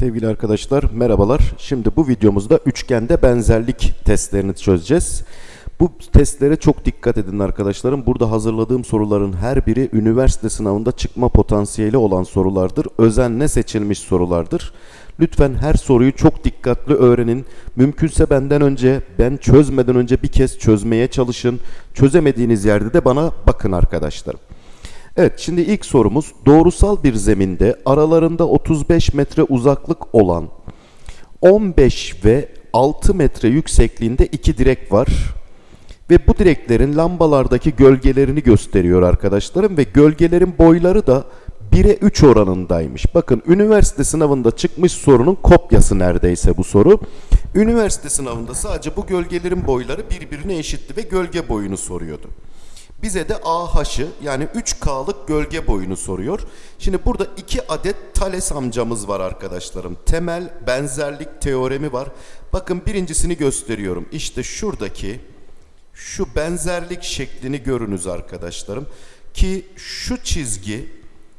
Sevgili arkadaşlar merhabalar. Şimdi bu videomuzda üçgende benzerlik testlerini çözeceğiz. Bu testlere çok dikkat edin arkadaşlarım. Burada hazırladığım soruların her biri üniversite sınavında çıkma potansiyeli olan sorulardır. Özenle seçilmiş sorulardır. Lütfen her soruyu çok dikkatli öğrenin. Mümkünse benden önce, ben çözmeden önce bir kez çözmeye çalışın. Çözemediğiniz yerde de bana bakın arkadaşlarım. Evet şimdi ilk sorumuz doğrusal bir zeminde aralarında 35 metre uzaklık olan 15 ve 6 metre yüksekliğinde iki direk var. Ve bu direklerin lambalardaki gölgelerini gösteriyor arkadaşlarım ve gölgelerin boyları da 1'e 3 oranındaymış. Bakın üniversite sınavında çıkmış sorunun kopyası neredeyse bu soru. Üniversite sınavında sadece bu gölgelerin boyları birbirine eşitti ve gölge boyunu soruyordu. Bize de AH'ı yani 3K'lık gölge boyunu soruyor. Şimdi burada iki adet Thales amcamız var arkadaşlarım. Temel benzerlik teoremi var. Bakın birincisini gösteriyorum. İşte şuradaki şu benzerlik şeklini görünüz arkadaşlarım. Ki şu çizgi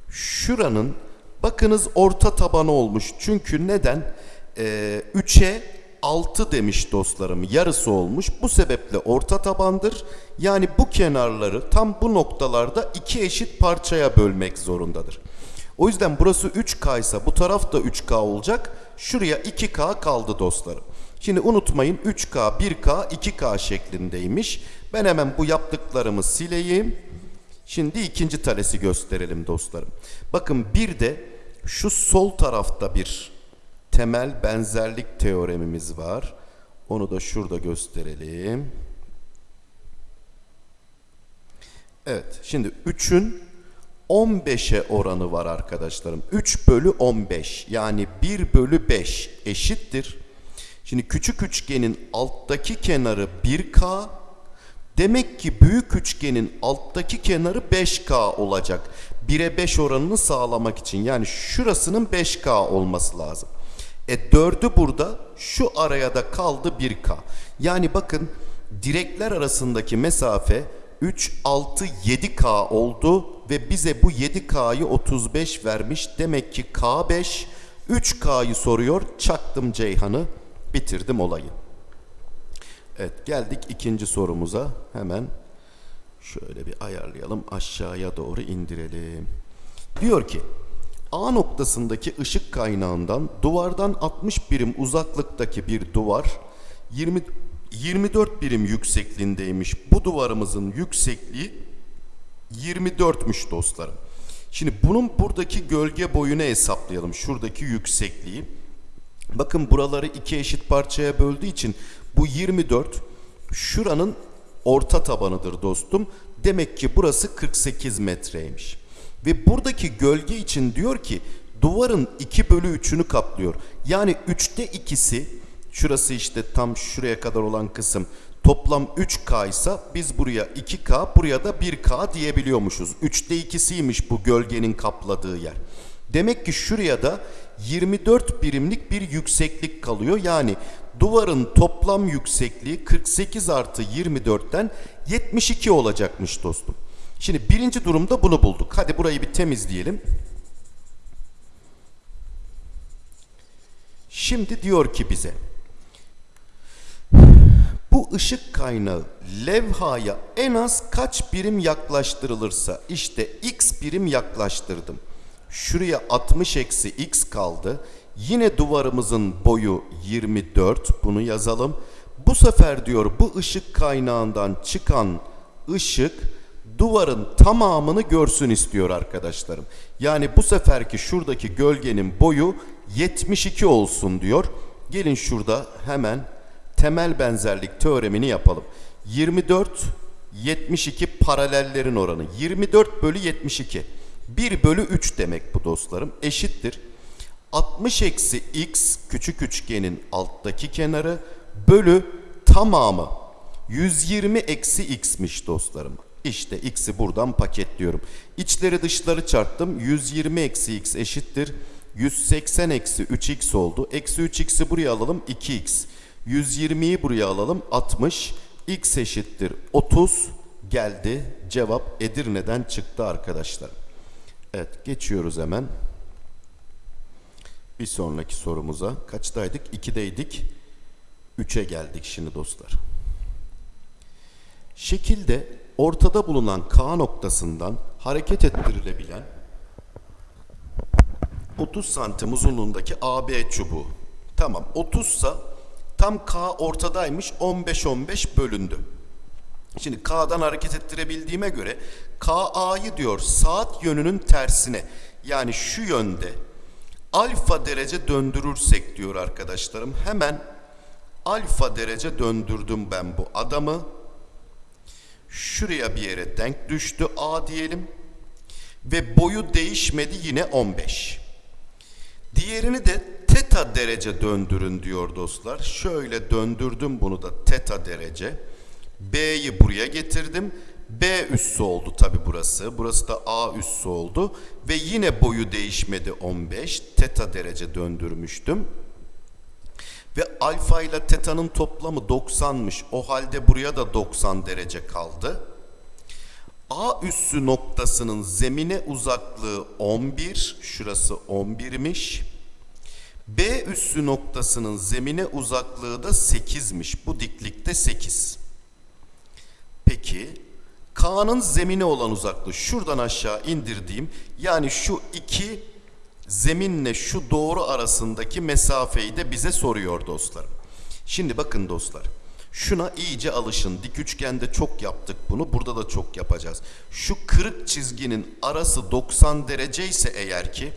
şuranın bakınız orta tabanı olmuş. Çünkü neden? Ee, 3'e 6 demiş dostlarım. Yarısı olmuş. Bu sebeple orta tabandır. Yani bu kenarları tam bu noktalarda iki eşit parçaya bölmek zorundadır. O yüzden burası 3K ise bu taraf da 3K olacak. Şuraya 2K kaldı dostlarım. Şimdi unutmayın 3K, 1K, 2K şeklindeymiş. Ben hemen bu yaptıklarımı sileyim. Şimdi ikinci talesi gösterelim dostlarım. Bakın bir de şu sol tarafta bir temel benzerlik teoremimiz var. Onu da şurada gösterelim. Evet şimdi 3'ün 15'e oranı var arkadaşlarım. 3 bölü 15 yani 1 bölü 5 eşittir. Şimdi küçük üçgenin alttaki kenarı 1K. Demek ki büyük üçgenin alttaki kenarı 5K olacak. 1'e 5 oranını sağlamak için. Yani şurasının 5K olması lazım. E 4'ü burada şu araya da kaldı 1K. Yani bakın direkler arasındaki mesafe 3, 6, 7K oldu ve bize bu 7K'yı 35 vermiş. Demek ki K5 3K'yı soruyor. Çaktım Ceyhan'ı bitirdim olayı. Evet geldik ikinci sorumuza. Hemen şöyle bir ayarlayalım aşağıya doğru indirelim. Diyor ki A noktasındaki ışık kaynağından duvardan 60 birim uzaklıktaki bir duvar 20 24 birim yüksekliğindeymiş. Bu duvarımızın yüksekliği 24'müş dostlarım. Şimdi bunun buradaki gölge boyunu hesaplayalım. Şuradaki yüksekliği. Bakın buraları iki eşit parçaya böldüğü için bu 24 şuranın orta tabanıdır dostum. Demek ki burası 48 metreymiş. Ve buradaki gölge için diyor ki duvarın 2 bölü 3'ünü kaplıyor. Yani 3'te ikisi şurası işte tam şuraya kadar olan kısım toplam 3K ise biz buraya 2K buraya da 1K diyebiliyormuşuz. 3'te ikisiymiş bu gölgenin kapladığı yer. Demek ki şuraya da 24 birimlik bir yükseklik kalıyor. Yani duvarın toplam yüksekliği 48 artı 24'ten 72 olacakmış dostum. Şimdi birinci durumda bunu bulduk. Hadi burayı bir temizleyelim. Şimdi diyor ki bize bu ışık kaynağı levhaya en az kaç birim yaklaştırılırsa işte x birim yaklaştırdım. Şuraya 60 eksi x kaldı. Yine duvarımızın boyu 24 bunu yazalım. Bu sefer diyor bu ışık kaynağından çıkan ışık duvarın tamamını görsün istiyor arkadaşlarım. Yani bu seferki şuradaki gölgenin boyu 72 olsun diyor. Gelin şurada hemen temel benzerlik teoremini yapalım. 24 72 paralellerin oranı. 24 bölü 72. 1 bölü 3 demek bu dostlarım. Eşittir. 60 eksi x küçük üçgenin alttaki kenarı bölü tamamı 120 eksi x'miş dostlarım. İşte x'i buradan paketliyorum. İçleri dışları çarptım. 120 eksi x eşittir. 180 eksi 3x oldu. Eksi 3x'i buraya alalım 2x. 120'yi buraya alalım 60. x eşittir 30 geldi. Cevap Edirne'den çıktı arkadaşlar. Evet geçiyoruz hemen. Bir sonraki sorumuza kaçtaydık? 2'deydik. 3'e geldik şimdi dostlar. Şekilde ortada bulunan K noktasından hareket ettirilebilen 30 santim uzunluğundaki AB çubuğu. Tamam 30 sa tam K ortadaymış 15-15 bölündü. Şimdi K'dan hareket ettirebildiğime göre KA'yı diyor saat yönünün tersine yani şu yönde alfa derece döndürürsek diyor arkadaşlarım. Hemen alfa derece döndürdüm ben bu adamı. Şuraya bir yere denk düştü A diyelim. Ve boyu değişmedi yine 15. Diğerini de teta derece döndürün diyor dostlar. Şöyle döndürdüm bunu da teta derece. B'yi buraya getirdim. B üssü oldu tabi burası. Burası da A üssü oldu. Ve yine boyu değişmedi 15. Teta derece döndürmüştüm. Ve alfa ile teta'nın toplamı 90'mış. O halde buraya da 90 derece kaldı. A üssü noktasının zemine uzaklığı 11. Şurası 11'miş. B üssü noktasının zemine uzaklığı da 8'miş. Bu diklikte 8. Peki K'nın zemine olan uzaklığı şuradan aşağı indirdiğim yani şu iki zeminle şu doğru arasındaki mesafeyi de bize soruyor dostlar. Şimdi bakın dostlar. Şuna iyice alışın. Dik üçgende çok yaptık bunu. Burada da çok yapacağız. Şu kırık çizginin arası 90 derece ise eğer ki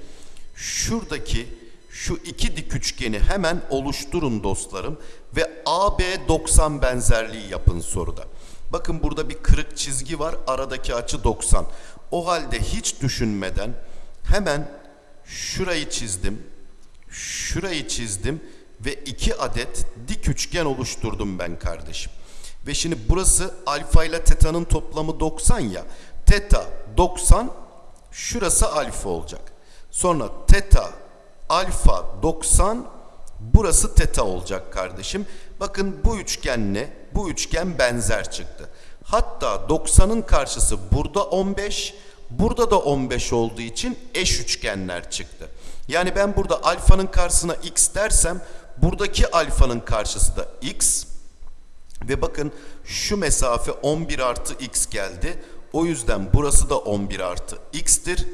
şuradaki şu iki dik üçgeni hemen oluşturun dostlarım ve AB 90 benzerliği yapın soruda. Bakın burada bir kırık çizgi var. Aradaki açı 90. O halde hiç düşünmeden hemen şurayı çizdim. Şurayı çizdim ve iki adet dik üçgen oluşturdum ben kardeşim. Ve şimdi burası alfa ile teta'nın toplamı 90 ya. Teta 90, şurası alfa olacak. Sonra teta alfa 90, burası teta olacak kardeşim. Bakın bu üçgenle bu üçgen benzer çıktı. Hatta 90'ın karşısı burada 15, burada da 15 olduğu için eş üçgenler çıktı. Yani ben burada alfanın karşısına x dersem buradaki alfanın karşısı da x. Ve bakın şu mesafe 11 artı x geldi. O yüzden burası da 11 artı x'tir.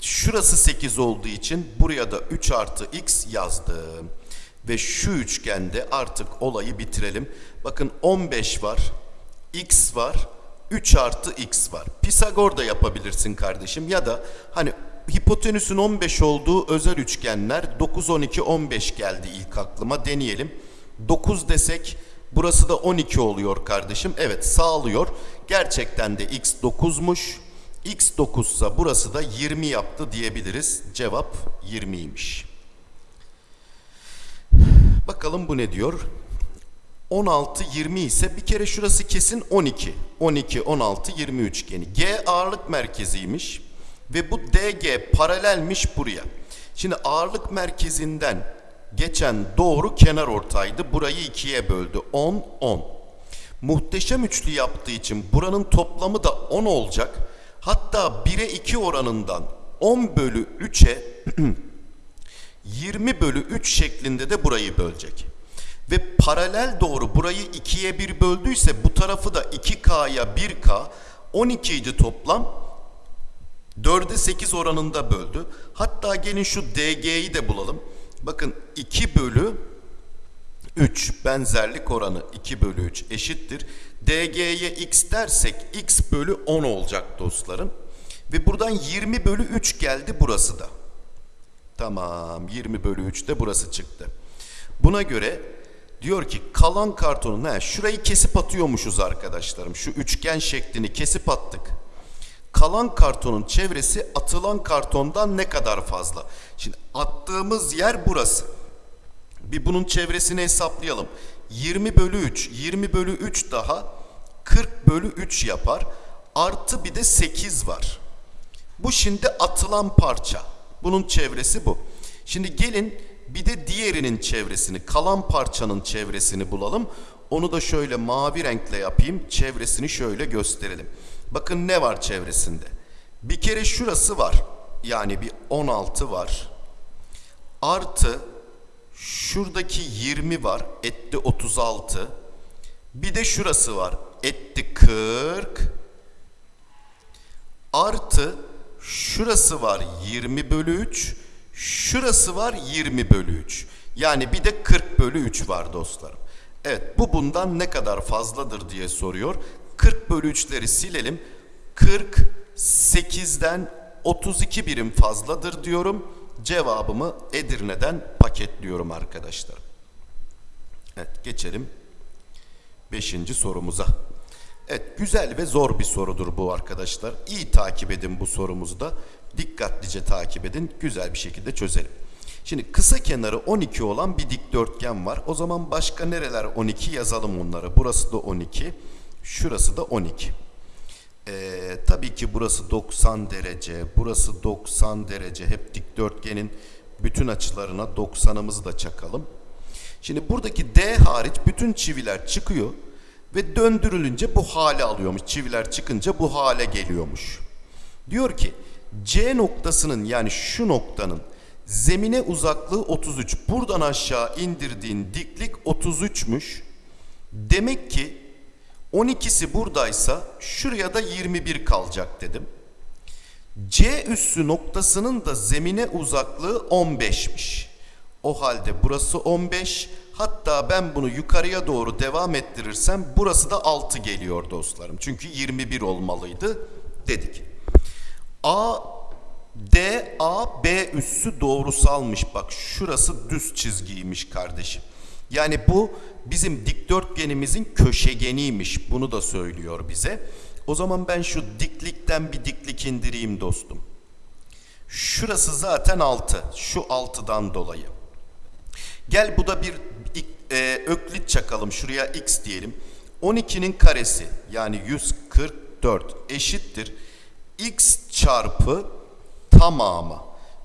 Şurası 8 olduğu için buraya da 3 artı x yazdım. Ve şu üçgende artık olayı bitirelim. Bakın 15 var, x var, 3 artı x var. Pisagor da yapabilirsin kardeşim ya da hani hipotenüsün 15 olduğu özel üçgenler 9, 12, 15 geldi ilk aklıma deneyelim. 9 desek burası da 12 oluyor kardeşim. Evet sağlıyor. Gerçekten de x 9'muş. x 9 ise burası da 20 yaptı diyebiliriz. Cevap 20'ymiş. Bakalım bu ne diyor? 16, 20 ise bir kere şurası kesin 12. 12, 16, 20 üçgeni. G ağırlık merkeziymiş ve bu DG paralelmiş buraya. Şimdi ağırlık merkezinden geçen doğru kenar ortaydı. Burayı ikiye böldü. 10, 10. Muhteşem üçlü yaptığı için buranın toplamı da 10 olacak. Hatta 1'e 2 oranından 10 bölü 3'e 20 bölü 3 şeklinde de burayı bölecek. Ve paralel doğru burayı 2'ye 1 böldüyse bu tarafı da 2K'ya 1K 12 idi toplam. 4'e 8 oranında böldü. Hatta gelin şu DG'yi de bulalım. Bakın 2 bölü 3 benzerlik oranı 2 bölü 3 eşittir. DG'ye x dersek x bölü 10 olacak dostlarım. Ve buradan 20 bölü 3 geldi burası da. Tamam 20 bölü 3 de burası çıktı. Buna göre diyor ki kalan kartonun he, şurayı kesip atıyormuşuz arkadaşlarım. Şu üçgen şeklini kesip attık. Kalan kartonun çevresi atılan kartondan ne kadar fazla? Şimdi attığımız yer burası. Bir bunun çevresini hesaplayalım. 20 bölü 3. 20 bölü 3 daha 40 bölü 3 yapar. Artı bir de 8 var. Bu şimdi atılan parça. Bunun çevresi bu. Şimdi gelin bir de diğerinin çevresini, kalan parçanın çevresini bulalım. Onu da şöyle mavi renkle yapayım. Çevresini şöyle gösterelim. Bakın ne var çevresinde? Bir kere şurası var. Yani bir 16 var. Artı şuradaki 20 var. Etti 36. Bir de şurası var. Etti 40. Artı şurası var 20 bölü 3. Şurası var 20 bölü 3. Yani bir de 40 bölü 3 var dostlarım. Evet bu bundan ne kadar fazladır diye soruyor. 40 bölü 3'leri silelim. 40 8'den 32 birim fazladır diyorum. Cevabımı Edirne'den paketliyorum arkadaşlar. Evet geçelim 5. sorumuza. Evet güzel ve zor bir sorudur bu arkadaşlar. İyi takip edin bu sorumuzu da. Dikkatlice takip edin. Güzel bir şekilde çözelim. Şimdi kısa kenarı 12 olan bir dikdörtgen var. O zaman başka nereler 12 yazalım onları. Burası da 12. Şurası da 12. Ee, tabii ki burası 90 derece, burası 90 derece. Hep dikdörtgenin bütün açılarına 90'ımızı da çakalım. Şimdi buradaki D hariç bütün çiviler çıkıyor ve döndürülünce bu hale alıyormuş. Çiviler çıkınca bu hale geliyormuş. Diyor ki C noktasının yani şu noktanın zemine uzaklığı 33. Buradan aşağı indirdiğin diklik 33'müş. Demek ki 12'si buradaysa şuraya da 21 kalacak dedim. C üssü noktasının da zemine uzaklığı 15'miş. O halde burası 15. Hatta ben bunu yukarıya doğru devam ettirirsem burası da 6 geliyor dostlarım. Çünkü 21 olmalıydı dedik. A D A B üssü doğrusalmış. Bak şurası düz çizgiymiş kardeşim. Yani bu bizim dikdörtgenimizin köşegeniymiş. Bunu da söylüyor bize. O zaman ben şu diklikten bir diklik indireyim dostum. Şurası zaten 6. Şu 6'dan dolayı. Gel bu da bir e, öklit çakalım. Şuraya x diyelim. 12'nin karesi yani 144 eşittir. X çarpı tamamı.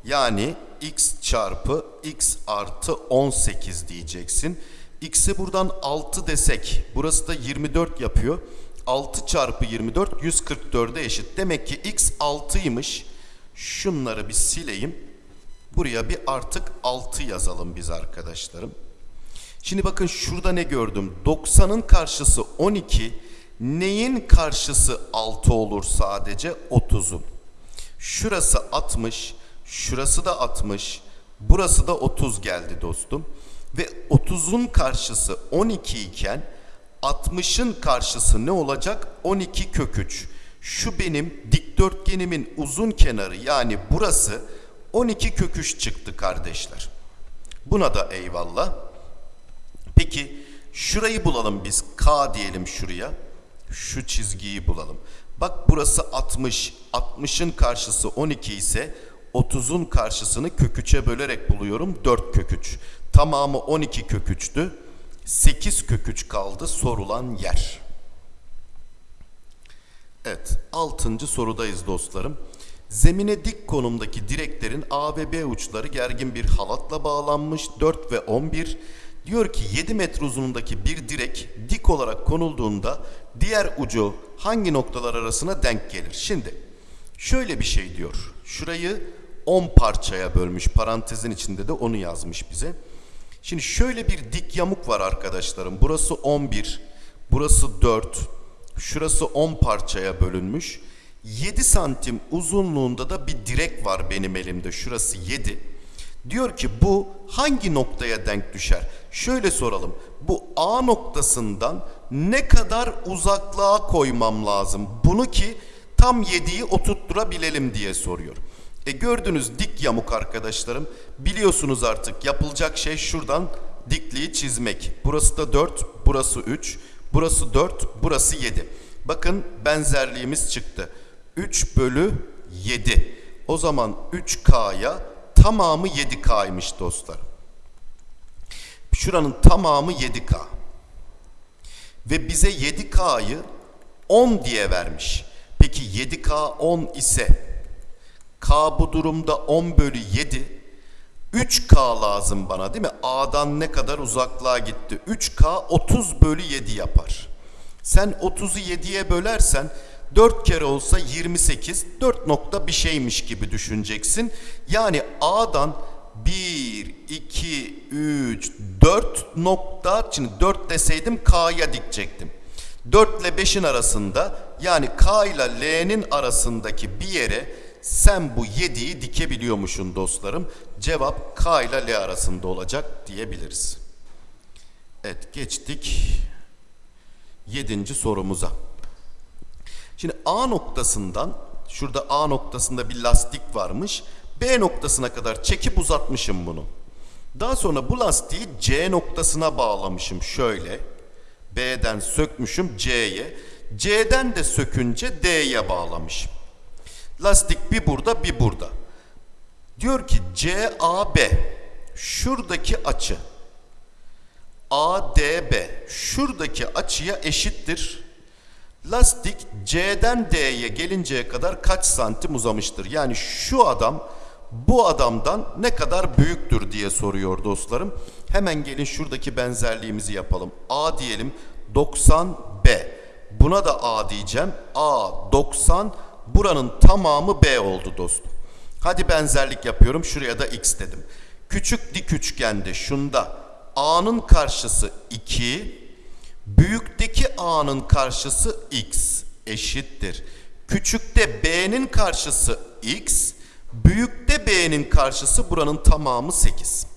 Yani x çarpı x artı 18 diyeceksin. X'i buradan 6 desek burası da 24 yapıyor. 6 çarpı 24 144'e eşit. Demek ki x 6'ymış. Şunları bir sileyim. Buraya bir artık 6 yazalım biz arkadaşlarım. Şimdi bakın şurada ne gördüm? 90'ın karşısı 12. Neyin karşısı 6 olur sadece? 30'un. Şurası 60. Şurası da 60. Burası da 30 geldi dostum. Ve 30'un karşısı 12 iken 60'ın karşısı ne olacak? 12 kök 3. Şu benim dikdörtgenimin uzun kenarı yani burası 12 kök 3 çıktı kardeşler. Buna da eyvallah. Peki şurayı bulalım biz. K diyelim şuraya. Şu çizgiyi bulalım. Bak burası 60. 60'ın karşısı 12 ise 30'un karşısını kök 3'e bölerek buluyorum. 4 kök 3. Tamamı 12 kök 3'tü. 8 kök 3 kaldı sorulan yer. Evet, 6. sorudayız dostlarım. Zemine dik konumdaki direklerin A ve B uçları gergin bir halatla bağlanmış 4 ve 11. Diyor ki 7 metre uzunluğundaki bir direk dik olarak konulduğunda diğer ucu hangi noktalar arasına denk gelir? Şimdi şöyle bir şey diyor. Şurayı 10 parçaya bölmüş. Parantezin içinde de onu yazmış bize. Şimdi şöyle bir dik yamuk var arkadaşlarım. Burası 11, burası 4, şurası 10 parçaya bölünmüş. 7 santim uzunluğunda da bir direk var benim elimde. Şurası 7. Diyor ki bu hangi noktaya denk düşer? Şöyle soralım. Bu A noktasından ne kadar uzaklığa koymam lazım? Bunu ki tam 7'yi oturtturabilelim diye soruyor. E gördünüz dik yamuk arkadaşlarım. Biliyorsunuz artık yapılacak şey şuradan dikliği çizmek. Burası da 4, burası 3, burası 4, burası 7. Bakın benzerliğimiz çıktı. 3 bölü 7. O zaman 3K'ya tamamı 7K'ymış dostlar. Şuranın tamamı 7K. Ve bize 7K'yı 10 diye vermiş. Peki 7K 10 ise K bu durumda 10 bölü 7. 3K lazım bana değil mi? A'dan ne kadar uzaklığa gitti? 3K 30 bölü 7 yapar. Sen 30'u 7'ye bölersen 4 kere olsa 28, 4 nokta bir şeymiş gibi düşüneceksin. Yani A'dan 1, 2, 3, 4 nokta. Şimdi 4 deseydim K'ya dikecektim. 4 ile 5'in arasında yani K ile L'nin arasındaki bir yere sen bu 7'yi dikebiliyormuşsun dostlarım. Cevap K ile L arasında olacak diyebiliriz. Evet geçtik 7. sorumuza. Şimdi A noktasından şurada A noktasında bir lastik varmış. B noktasına kadar çekip uzatmışım bunu. Daha sonra bu lastiği C noktasına bağlamışım şöyle. B'den sökmüşüm C'ye. C'den de sökünce D'ye bağlamışım. Lastik bir burada bir burada. Diyor ki CAB şuradaki açı ADB şuradaki açıya eşittir. Lastik C'den D'ye gelinceye kadar kaç santim uzamıştır? Yani şu adam bu adamdan ne kadar büyüktür diye soruyor dostlarım. Hemen gelin şuradaki benzerliğimizi yapalım. A diyelim 90 B. Buna da A diyeceğim. A 90 buranın tamamı B oldu dostum. Hadi benzerlik yapıyorum. Şuraya da X dedim. Küçük dik üçgende şunda A'nın karşısı 2, büyükteki A'nın karşısı X eşittir. Küçükte B'nin karşısı X, büyükte B'nin karşısı buranın tamamı 8.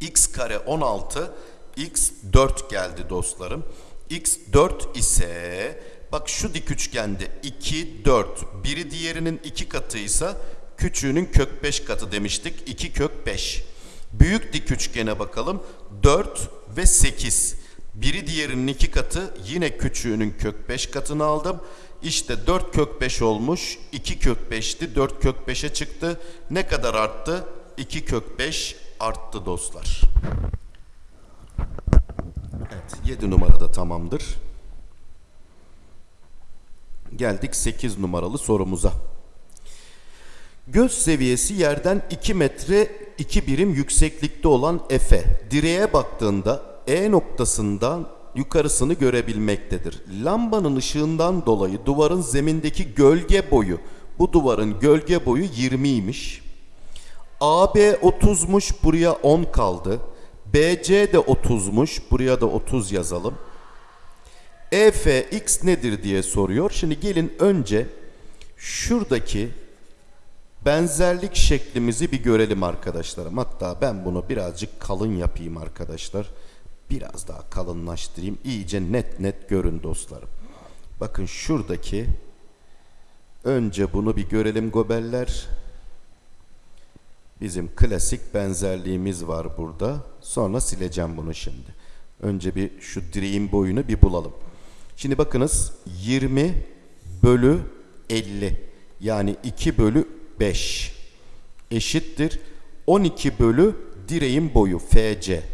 X kare 16, X 4 geldi dostlarım. X 4 ise bak şu dik üçgende 2, 4. Biri diğerinin 2 katıysa küçüğünün kök 5 katı demiştik. 2 kök 5. Büyük dik üçgene bakalım. 4 ve 8. Biri diğerinin 2 katı yine küçüğünün kök 5 katını aldım. İşte 4 kök 5 olmuş. 2 kök 5'ti. 4 kök 5'e çıktı. Ne kadar arttı? 2 kök 5 arttı dostlar. Evet 7 numarada tamamdır. Geldik 8 numaralı sorumuza. Göz seviyesi yerden 2 metre 2 birim yükseklikte olan Efe direğe baktığında E noktasından yukarısını görebilmektedir. Lambanın ışığından dolayı duvarın zemindeki gölge boyu bu duvarın gölge boyu 20'ymiş. AB 30'muş buraya 10 kaldı. BC de 30'muş buraya da 30 yazalım. EF x nedir diye soruyor. Şimdi gelin önce şuradaki benzerlik şeklimizi bir görelim arkadaşlarım. Hatta ben bunu birazcık kalın yapayım arkadaşlar. Biraz daha kalınlaştırayım. İyice net net görün dostlarım. Bakın şuradaki önce bunu bir görelim gobeller. Bizim klasik benzerliğimiz var burada. Sonra sileceğim bunu şimdi. Önce bir şu direğin boyunu bir bulalım. Şimdi bakınız 20 bölü 50 yani 2 bölü 5 eşittir 12 bölü direğin boyu FC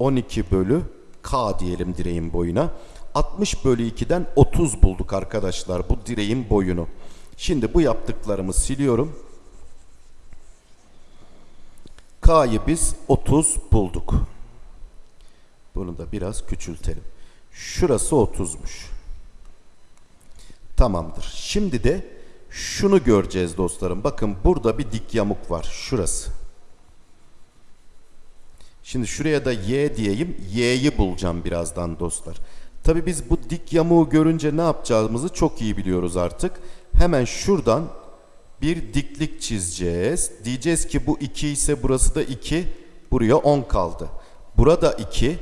12 bölü K diyelim direğin boyuna. 60 bölü 2'den 30 bulduk arkadaşlar bu direğin boyunu. Şimdi bu yaptıklarımı siliyorum. K'yı biz 30 bulduk. Bunu da biraz küçültelim. Şurası 30'muş tamamdır. Şimdi de şunu göreceğiz dostlarım. Bakın burada bir dik yamuk var. Şurası. Şimdi şuraya da y diyeyim. Y'yi bulacağım birazdan dostlar. Tabi biz bu dik yamuğu görünce ne yapacağımızı çok iyi biliyoruz artık. Hemen şuradan bir diklik çizeceğiz. Diyeceğiz ki bu 2 ise burası da 2. Buraya 10 kaldı. Burada 2.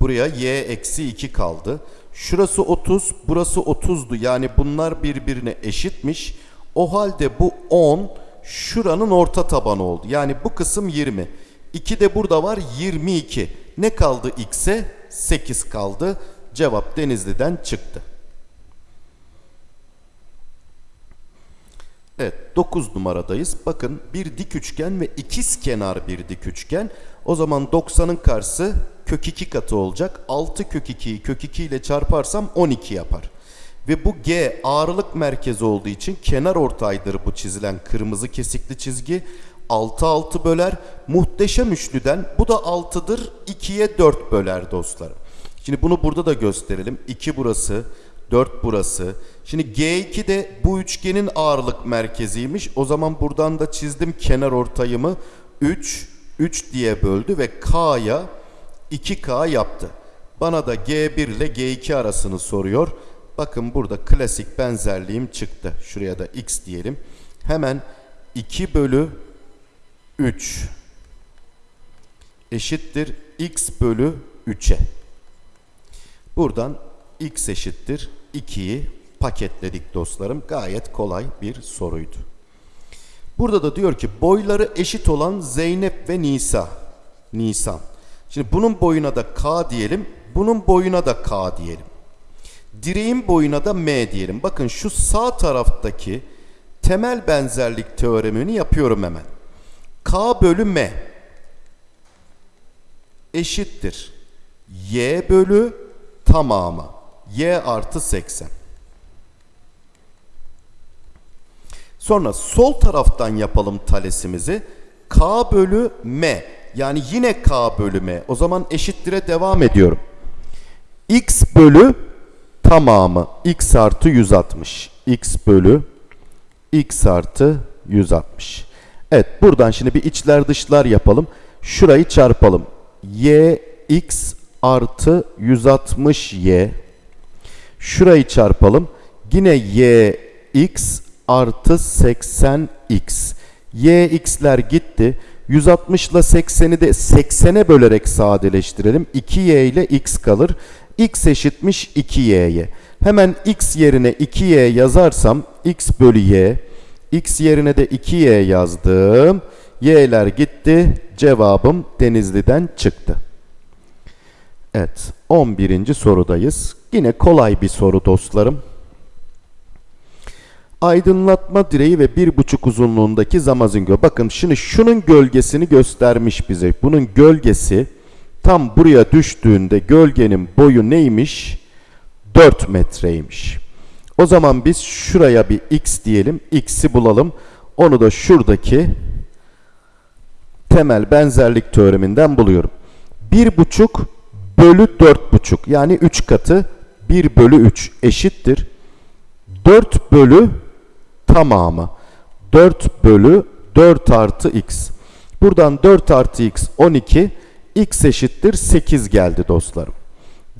Buraya y eksi 2 kaldı. Şurası 30, burası 30'du. Yani bunlar birbirine eşitmiş. O halde bu 10 şuranın orta tabanı oldu. Yani bu kısım 20. 2 de burada var 22. Ne kaldı x'e? 8 kaldı. Cevap Denizli'den çıktı. Evet 9 numaradayız. Bakın bir dik üçgen ve ikiz kenar bir dik üçgen. O zaman 90'ın karşısı kök 2 katı olacak. 6 kök 2'yi kök 2 ile çarparsam 12 yapar. Ve bu G ağırlık merkezi olduğu için kenar ortaydır bu çizilen kırmızı kesikli çizgi. 6 6 böler. Muhteşem üçlüden bu da 6'dır. 2'ye 4 böler dostlarım. Şimdi bunu burada da gösterelim. 2 burası, 4 burası. Şimdi G2 de bu üçgenin ağırlık merkeziymiş. O zaman buradan da çizdim kenar ortayımı. 3, 3 diye böldü ve K'ya 2K yaptı. Bana da G1 ile G2 arasını soruyor. Bakın burada klasik benzerliğim çıktı. Şuraya da X diyelim. Hemen 2 bölü 3 eşittir X bölü 3'e. Buradan X eşittir 2'yi paketledik dostlarım. Gayet kolay bir soruydu. Burada da diyor ki boyları eşit olan Zeynep ve Nisa. Nisan. Şimdi bunun boyuna da K diyelim. Bunun boyuna da K diyelim. Direğin boyuna da M diyelim. Bakın şu sağ taraftaki temel benzerlik teoremini yapıyorum hemen. K bölü M eşittir. Y bölü tamamı. Y artı 80. Sonra sol taraftan yapalım talesimizi. K bölü M. Yani yine K bölü M. O zaman eşittire devam ediyorum. X bölü tamamı. X artı 160. X bölü X artı 160. Evet buradan şimdi bir içler dışlar yapalım. Şurayı çarpalım. Y X artı 160Y. Şurayı çarpalım. Yine Y X artı 80x. yx'ler gitti. 160 ile 80'i de 80'e bölerek sadeleştirelim. 2y ile x kalır. x eşitmiş 2y'ye. Hemen x yerine 2y yazarsam x bölü y. x yerine de 2y yazdım. y'ler gitti. Cevabım Denizli'den çıktı. Evet 11. sorudayız. Yine kolay bir soru dostlarım. Aydınlatma direği ve bir buçuk uzunluğundaki zamazingö. Bakın şimdi şunun gölgesini göstermiş bize. Bunun gölgesi tam buraya düştüğünde gölgenin boyu neymiş? 4 metreymiş. O zaman biz şuraya bir x diyelim. x'i bulalım. Onu da şuradaki temel benzerlik teoreminden buluyorum. 1,5 bölü 4,5 yani 3 katı 1 bölü 3 eşittir. 4 bölü tamamı. 4 bölü 4 artı x. Buradan 4 artı x 12. x eşittir 8 geldi dostlarım.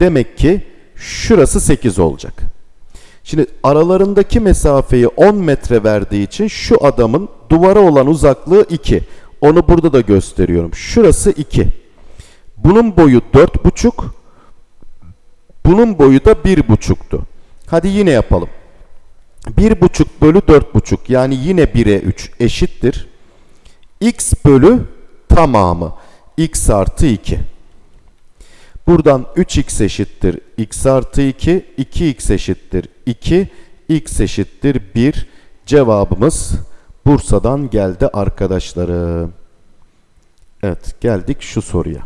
Demek ki şurası 8 olacak. Şimdi aralarındaki mesafeyi 10 metre verdiği için şu adamın duvara olan uzaklığı 2. Onu burada da gösteriyorum. Şurası 2. Bunun boyu 4,5. Bunun boyu da 1,5'tu. Hadi yine yapalım. 1,5 bölü 4,5 yani yine 1'e 3 eşittir. x bölü tamamı x artı 2. Buradan 3x eşittir x artı 2, 2x eşittir 2, x eşittir 1. Cevabımız Bursa'dan geldi arkadaşlarım. Evet geldik şu soruya.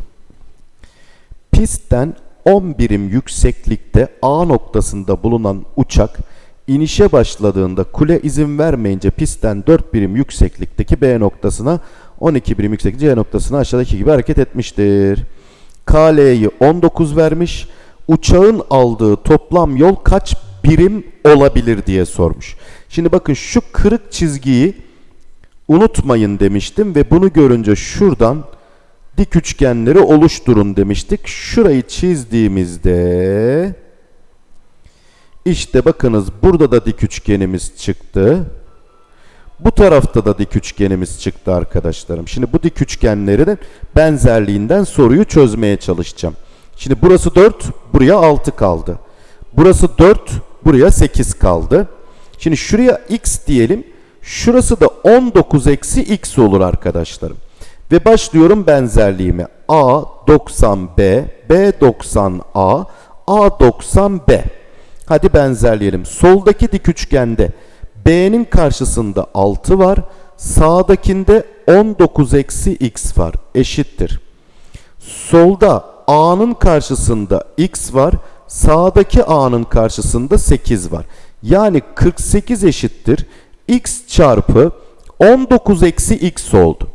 Pistten 10 birim yükseklikte A noktasında bulunan uçak inişe başladığında kule izin vermeyince pistten 4 birim yükseklikteki B noktasına 12 birim yükseklik C noktasına aşağıdaki gibi hareket etmiştir. KL'yi 19 vermiş. Uçağın aldığı toplam yol kaç birim olabilir diye sormuş. Şimdi bakın şu kırık çizgiyi unutmayın demiştim ve bunu görünce şuradan dik üçgenleri oluşturun demiştik. Şurayı çizdiğimizde işte bakınız burada da dik üçgenimiz çıktı. Bu tarafta da dik üçgenimiz çıktı arkadaşlarım. Şimdi bu dik üçgenlerin benzerliğinden soruyu çözmeye çalışacağım. Şimdi burası 4, buraya 6 kaldı. Burası 4, buraya 8 kaldı. Şimdi şuraya x diyelim. Şurası da 19 eksi x olur arkadaşlarım. Ve başlıyorum benzerliğime. A 90B, B 90A, A 90B. Hadi benzerleyelim. Soldaki dik üçgende B'nin karşısında 6 var. Sağdakinde 19 eksi x var. Eşittir. Solda A'nın karşısında x var. Sağdaki A'nın karşısında 8 var. Yani 48 eşittir. x çarpı 19 eksi x oldu.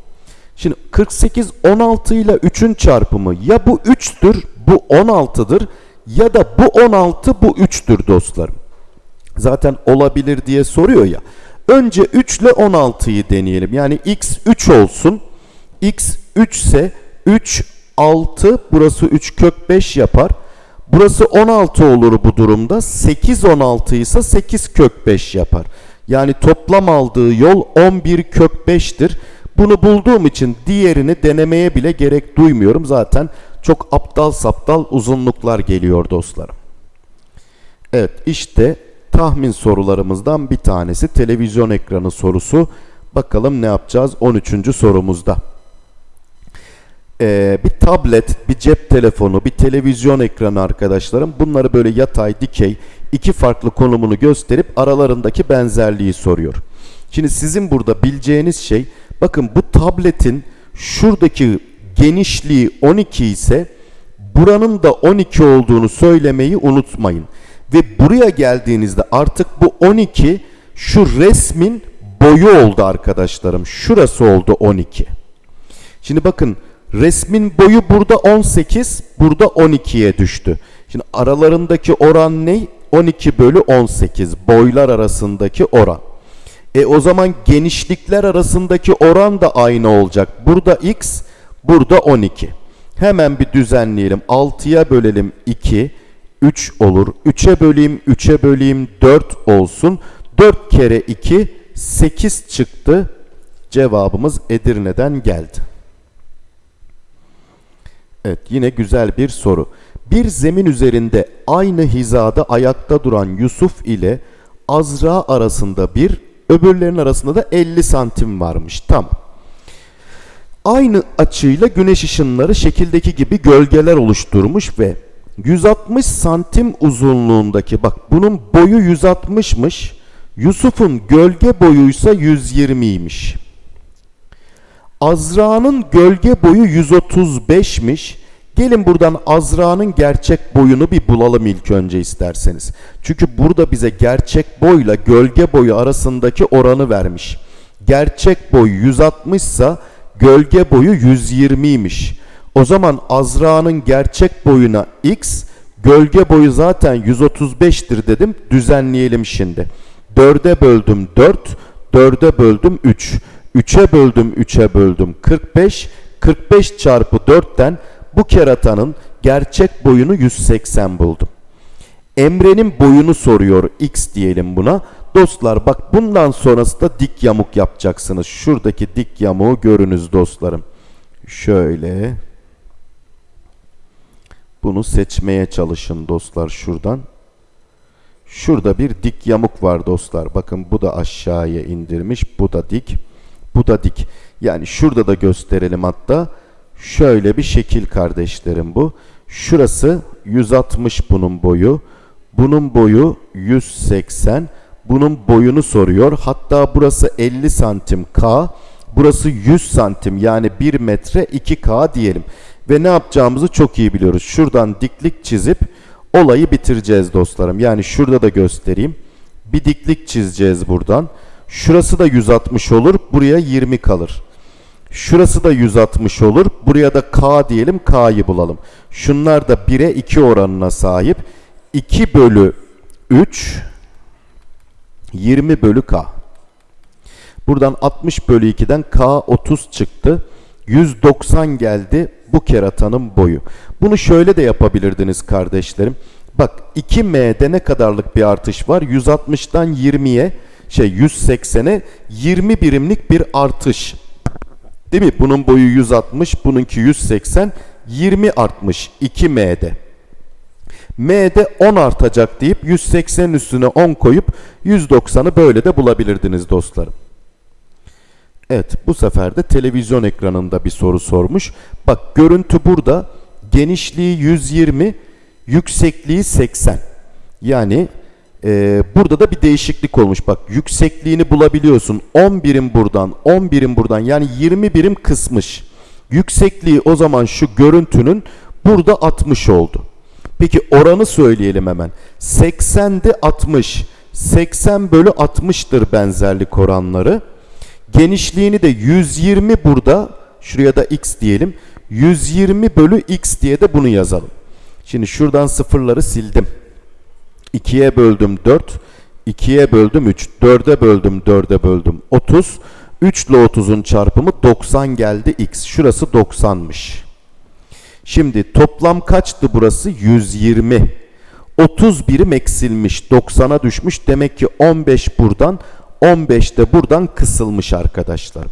Şimdi 48 16 ile 3'ün çarpımı ya bu 3'tür bu 16'dır ya da bu 16 bu 3'tür dostlarım. Zaten olabilir diye soruyor ya. Önce 3 ile 16'yı deneyelim. Yani x 3 olsun. x 3 ise 3, 6, burası 3 kök 5 yapar. Burası 16 olur bu durumda. 8 16 ise 8 kök 5 yapar. Yani toplam aldığı yol 11 kök 5'tir. Bunu bulduğum için diğerini denemeye bile gerek duymuyorum. Zaten çok aptal saptal uzunluklar geliyor dostlarım. Evet işte tahmin sorularımızdan bir tanesi televizyon ekranı sorusu. Bakalım ne yapacağız 13. sorumuzda. Ee, bir tablet, bir cep telefonu, bir televizyon ekranı arkadaşlarım. Bunları böyle yatay, dikey iki farklı konumunu gösterip aralarındaki benzerliği soruyor. Şimdi sizin burada bileceğiniz şey bakın bu tabletin şuradaki genişliği 12 ise buranın da 12 olduğunu söylemeyi unutmayın. Ve buraya geldiğinizde artık bu 12 şu resmin boyu oldu arkadaşlarım. Şurası oldu 12. Şimdi bakın resmin boyu burada 18, burada 12'ye düştü. Şimdi aralarındaki oran ne? 12 bölü 18 boylar arasındaki oran. E o zaman genişlikler arasındaki oran da aynı olacak. Burada x, burada 12. Hemen bir düzenleyelim. 6'ya bölelim 2, 3 olur. 3'e böleyim, 3'e böleyim 4 olsun. 4 kere 2, 8 çıktı. Cevabımız Edirne'den geldi. Evet yine güzel bir soru. Bir zemin üzerinde aynı hizada ayakta duran Yusuf ile Azra arasında bir, öbürlerinin arasında da 50 santim varmış. Tamam. Aynı açıyla güneş ışınları şekildeki gibi gölgeler oluşturmuş ve 160 santim uzunluğundaki bak bunun boyu 160'mış. Yusuf'un gölge boyuysa 120'ymiş. Azra'nın gölge boyu 135'miş. Gelin buradan Azra'nın gerçek boyunu bir bulalım ilk önce isterseniz. Çünkü burada bize gerçek boyla gölge boyu arasındaki oranı vermiş. Gerçek boy 160 ise gölge boyu 120'ymiş. O zaman Azra'nın gerçek boyuna x, gölge boyu zaten 135'tir dedim. Düzenleyelim şimdi. 4'e böldüm 4, 4'e böldüm 3. 3'e böldüm 3'e böldüm 45. 45 çarpı 4'ten bu keratanın gerçek boyunu 180 buldum. Emre'nin boyunu soruyor x diyelim buna. Dostlar bak bundan sonrası da dik yamuk yapacaksınız. Şuradaki dik yamuğu görünüz dostlarım. Şöyle. Bunu seçmeye çalışın dostlar şuradan. Şurada bir dik yamuk var dostlar. Bakın bu da aşağıya indirmiş. Bu da dik. Bu da dik. Yani şurada da gösterelim hatta. Şöyle bir şekil kardeşlerim bu. Şurası 160 bunun boyu. Bunun boyu 180. Bunun boyunu soruyor. Hatta burası 50 santim K. Burası 100 santim yani 1 metre 2K diyelim. Ve ne yapacağımızı çok iyi biliyoruz. Şuradan diklik çizip olayı bitireceğiz dostlarım. Yani şurada da göstereyim. Bir diklik çizeceğiz buradan. Şurası da 160 olur. Buraya 20 kalır. Şurası da 160 olur. Buraya da K diyelim. K'yı bulalım. Şunlar da 1'e 2 oranına sahip. 2 bölü 3 20 bölü K. Buradan 60 bölü 2'den K 30 çıktı. 190 geldi bu keratanın boyu. Bunu şöyle de yapabilirdiniz kardeşlerim. Bak 2M'de ne kadarlık bir artış var? 160'dan 20'ye şey 180'e 20 birimlik bir artış. Değil mi? Bunun boyu 160, bununki 180, 20 artmış 2M'de. M'de 10 artacak deyip 180'in üstüne 10 koyup 190'ı böyle de bulabilirdiniz dostlarım. Evet bu sefer de televizyon ekranında bir soru sormuş. Bak görüntü burada genişliği 120 yüksekliği 80. Yani e, burada da bir değişiklik olmuş. Bak yüksekliğini bulabiliyorsun. 10 birim buradan 10 birim buradan yani 20 birim kısmış. Yüksekliği o zaman şu görüntünün burada 60 oldu. Peki oranı söyleyelim hemen. 80'de 60. 80 bölü 60'tır benzerlik oranları. Genişliğini de 120 burada. Şuraya da x diyelim. 120 bölü x diye de bunu yazalım. Şimdi şuradan sıfırları sildim. 2'ye böldüm 4. 2'ye böldüm 3. 4'e böldüm 4'e böldüm 30. 3 ile 30'un çarpımı 90 geldi x. Şurası 90'mış. Şimdi toplam kaçtı burası? 120. 30 birim eksilmiş. 90'a düşmüş. Demek ki 15 buradan 15 de buradan kısılmış arkadaşlar.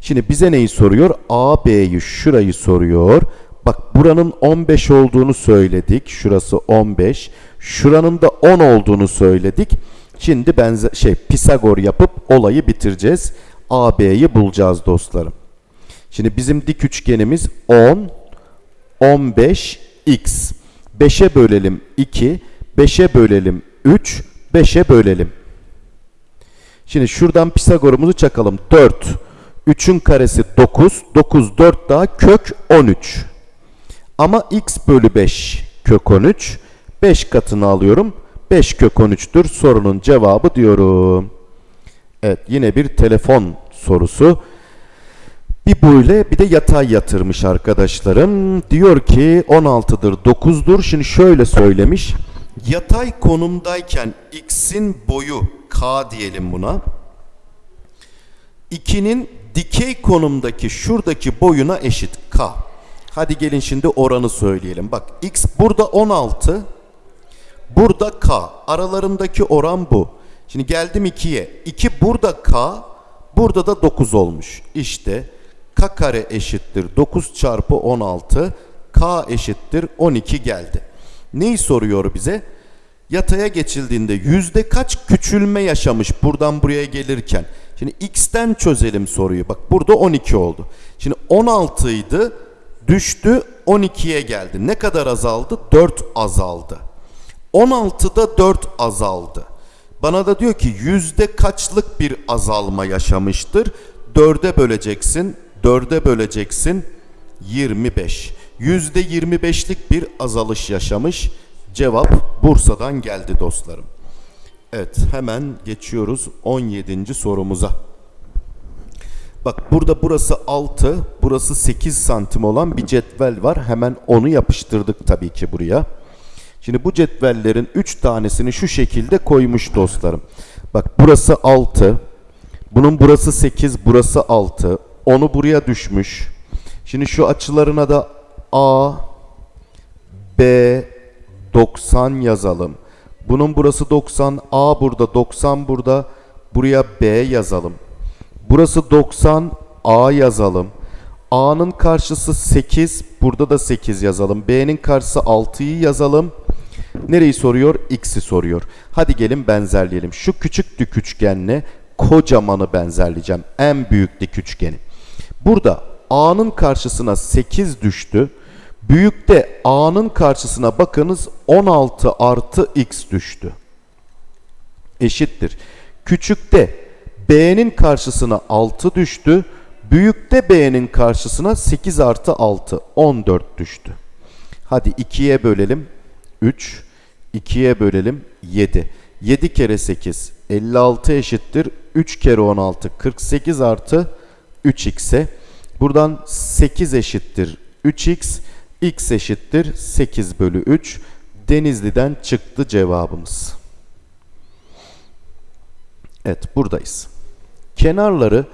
Şimdi bize neyi soruyor? A, B'yi şurayı soruyor. Bak buranın 15 olduğunu söyledik. Şurası 15. Şuranın da 10 olduğunu söyledik. Şimdi benzer şey Pisagor yapıp olayı bitireceğiz. A, B'yi bulacağız dostlarım. Şimdi bizim dik üçgenimiz 10, 15, x. 5'e bölelim 2, 5'e bölelim 3, 5'e bölelim. Şimdi şuradan Pisagor'umuzu çakalım. 4. 3'ün karesi 9. 9 4 daha kök 13. Ama x bölü 5 kök 13. 5 katını alıyorum. 5 kök 13'tür sorunun cevabı diyorum. Evet yine bir telefon sorusu. Bir böyle bir de yatay yatırmış arkadaşlarım. Diyor ki 16'dır 9'dur. Şimdi şöyle söylemiş. Yatay konumdayken x'in boyu k diyelim buna. 2'nin dikey konumdaki şuradaki boyuna eşit k. Hadi gelin şimdi oranı söyleyelim. Bak x burada 16. Burada k. Aralarındaki oran bu. Şimdi geldim 2'ye. 2 burada k. Burada da 9 olmuş. İşte k kare eşittir 9 çarpı 16. k eşittir 12 geldi. Neyi soruyor bize? Yataya geçildiğinde yüzde kaç küçülme yaşamış buradan buraya gelirken? Şimdi x'ten çözelim soruyu. Bak burada 12 oldu. Şimdi 16 idi düştü 12'ye geldi. Ne kadar azaldı? 4 azaldı. 16'da 4 azaldı. Bana da diyor ki yüzde kaçlık bir azalma yaşamıştır? 4'e böleceksin. 4'e böleceksin. 25. Yüzde 25'lik bir azalış yaşamış. Cevap Bursa'dan geldi dostlarım. Evet hemen geçiyoruz 17. sorumuza. Bak burada burası 6, burası 8 santim olan bir cetvel var. Hemen onu yapıştırdık tabii ki buraya. Şimdi bu cetvellerin 3 tanesini şu şekilde koymuş dostlarım. Bak burası 6, bunun burası 8, burası 6. Onu buraya düşmüş. Şimdi şu açılarına da A, B, 90 yazalım. Bunun burası 90, A burada, 90 burada. Buraya B yazalım. Burası 90, A yazalım. A'nın karşısı 8, burada da 8 yazalım. B'nin karşısı 6'yı yazalım. Nereyi soruyor? X'i soruyor. Hadi gelin benzerleyelim. Şu küçük dik üçgenle kocamanı benzerleyeceğim. En büyük dik üçgeni. Burada A'nın karşısına 8 düştü. Büyükte A'nın karşısına bakınız 16 artı X düştü. Eşittir. Küçükte B'nin karşısına 6 düştü. Büyükte B'nin karşısına 8 artı 6 14 düştü. Hadi 2'ye bölelim. 3. 2'ye bölelim. 7. 7 kere 8 56 eşittir. 3 kere 16 48 artı 3x'e. Buradan 8 eşittir 3x. X eşittir 8 bölü 3. Denizli'den çıktı cevabımız. Evet buradayız. Kenarları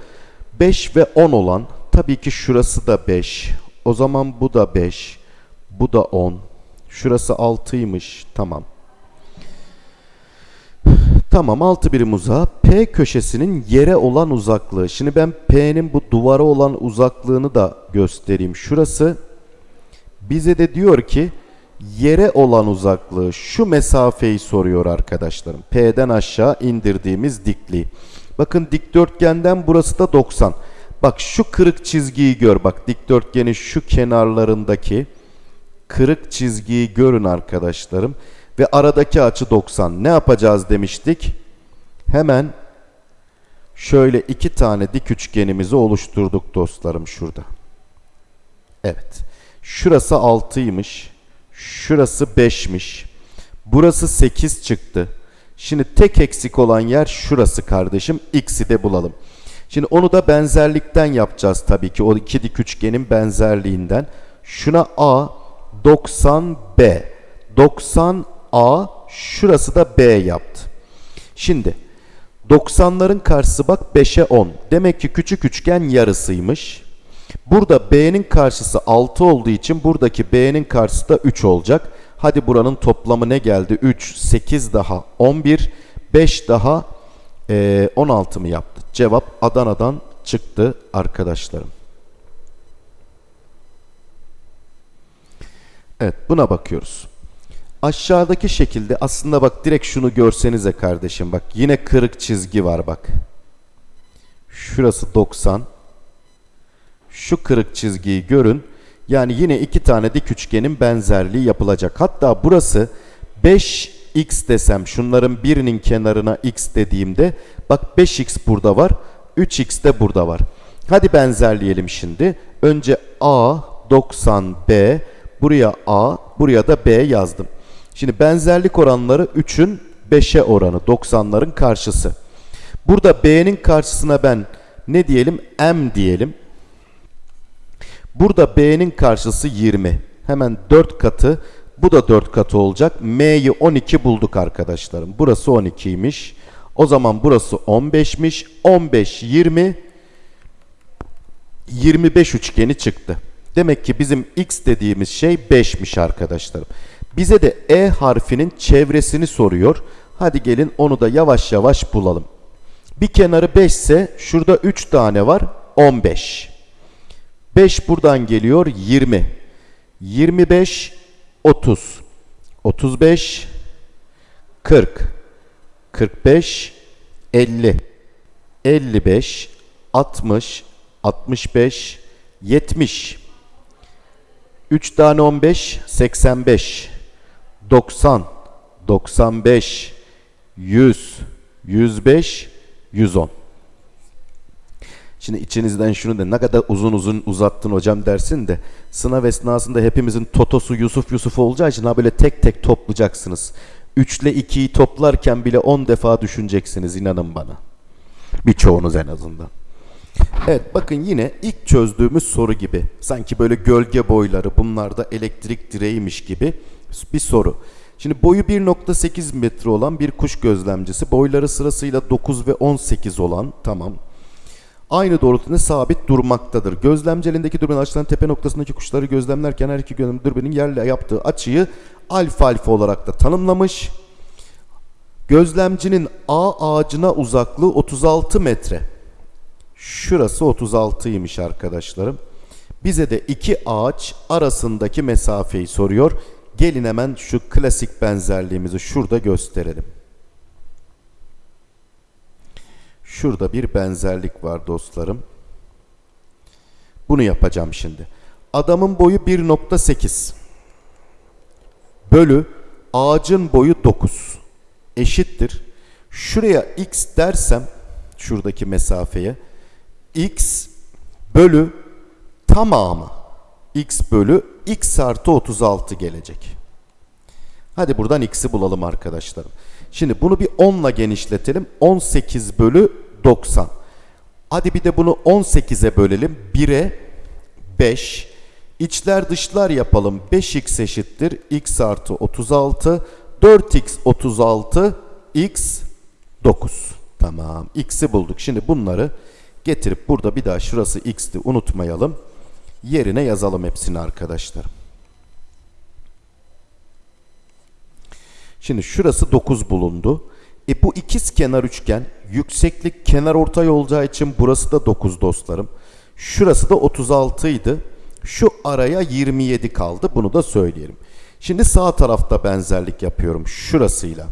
5 ve 10 olan tabii ki şurası da 5. O zaman bu da 5. Bu da 10. Şurası 6'ymış. Tamam. Tamam 6 birim uzağa. P köşesinin yere olan uzaklığı. Şimdi ben P'nin bu duvara olan uzaklığını da göstereyim. Şurası bize de diyor ki yere olan uzaklığı şu mesafeyi soruyor arkadaşlarım. P'den aşağı indirdiğimiz dikliği. Bakın dikdörtgenden burası da 90. Bak şu kırık çizgiyi gör. Bak dikdörtgenin şu kenarlarındaki kırık çizgiyi görün arkadaşlarım. Ve aradaki açı 90. Ne yapacağız demiştik? Hemen şöyle iki tane dik üçgenimizi oluşturduk dostlarım şurada. Evet. Şurası 6'ymış. Şurası 5'miş. Burası 8 çıktı. Şimdi tek eksik olan yer şurası kardeşim. X'i de bulalım. Şimdi onu da benzerlikten yapacağız tabii ki. O iki dik üçgenin benzerliğinden. Şuna A, 90B. 90A, şurası da B yaptı. Şimdi 90'ların karşısı bak 5'e 10. Demek ki küçük üçgen yarısıymış. Burada B'nin karşısı 6 olduğu için buradaki B'nin karşısı da 3 olacak. Hadi buranın toplamı ne geldi? 3, 8 daha 11, 5 daha eee, 16 mı yaptı? Cevap Adana'dan çıktı arkadaşlarım. Evet buna bakıyoruz. Aşağıdaki şekilde aslında bak direkt şunu görsenize kardeşim bak yine kırık çizgi var bak. Şurası 90. Şu kırık çizgiyi görün. Yani yine iki tane dik üçgenin benzerliği yapılacak. Hatta burası 5x desem şunların birinin kenarına x dediğimde bak 5x burada var. 3x de burada var. Hadi benzerleyelim şimdi. Önce A 90B buraya A buraya da B yazdım. Şimdi benzerlik oranları 3'ün 5'e oranı 90'ların karşısı. Burada B'nin karşısına ben ne diyelim? M diyelim. Burada B'nin karşısı 20. Hemen 4 katı. Bu da 4 katı olacak. M'yi 12 bulduk arkadaşlarım. Burası 12'ymiş. O zaman burası 15'miş. 15, 20, 25 üçgeni çıktı. Demek ki bizim x dediğimiz şey 5'miş arkadaşlarım. Bize de E harfinin çevresini soruyor. Hadi gelin onu da yavaş yavaş bulalım. Bir kenarı 5 ise şurada 3 tane var 15. 5 buradan geliyor 20. 25 30. 35 40 45 50 55 60 65 70 3 tane 15 85 90 95 100 105 110 Şimdi içinizden şunu da ne kadar uzun uzun uzattın hocam dersin de sınav esnasında hepimizin totosu Yusuf Yusuf olacağı için ha böyle tek tek toplayacaksınız. 3 ile 2'yi toplarken bile 10 defa düşüneceksiniz inanın bana. Birçoğunuz en azından. Evet bakın yine ilk çözdüğümüz soru gibi. Sanki böyle gölge boyları bunlar da elektrik direğiymiş gibi bir soru. Şimdi boyu 1.8 metre olan bir kuş gözlemcisi. Boyları sırasıyla 9 ve 18 olan tamam. Aynı doğrultuda sabit durmaktadır. Gözlemci elindeki dürbün açılan tepe noktasındaki kuşları gözlemlerken her iki gözlem dürbünün yerle yaptığı açıyı alfa alfa olarak da tanımlamış. Gözlemcinin A ağacına uzaklığı 36 metre. Şurası 36'ymış arkadaşlarım. Bize de iki ağaç arasındaki mesafeyi soruyor. Gelin hemen şu klasik benzerliğimizi şurada gösterelim. Şurada bir benzerlik var dostlarım. Bunu yapacağım şimdi. Adamın boyu 1.8 bölü ağacın boyu 9 eşittir. Şuraya x dersem şuradaki mesafeye x bölü tamamı x bölü x artı 36 gelecek. Hadi buradan x'i bulalım arkadaşlarım. Şimdi bunu bir 10 ile genişletelim. 18 bölü 90. Hadi bir de bunu 18'e bölelim. 1'e 5. İçler dışlar yapalım. 5x eşittir. x artı 36. 4x 36. x 9. Tamam. x'i bulduk. Şimdi bunları getirip burada bir daha şurası x'ti unutmayalım. Yerine yazalım hepsini arkadaşlar. Şimdi şurası 9 bulundu. E bu ikiz kenar üçgen yükseklik kenar ortay olacağı için burası da 9 dostlarım. Şurası da 36 idi. Şu araya 27 kaldı. Bunu da söyleyelim. Şimdi sağ tarafta benzerlik yapıyorum. Şurasıyla.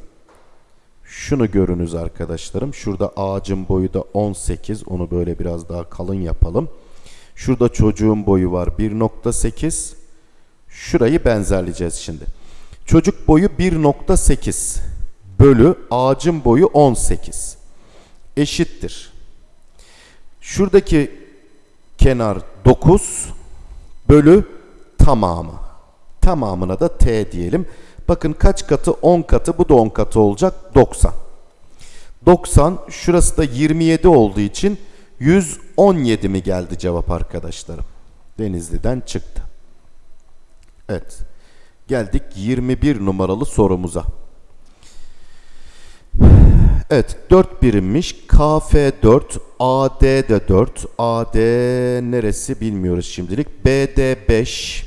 Şunu görünüz arkadaşlarım. Şurada ağacın boyu da 18. Onu böyle biraz daha kalın yapalım. Şurada çocuğun boyu var 1.8. Şurayı benzerleyeceğiz şimdi. Çocuk boyu 1.8 bölü ağacın boyu 18 eşittir. Şuradaki kenar 9 bölü tamamı. Tamamına da t diyelim. Bakın kaç katı? 10 katı. Bu da 10 katı olacak. 90. 90 şurası da 27 olduğu için 117 mi geldi cevap arkadaşlarım? Denizli'den çıktı. Evet. Geldik 21 numaralı sorumuza. Evet 4 birimmiş. KF 4, AD de 4. AD neresi bilmiyoruz şimdilik. BD 5.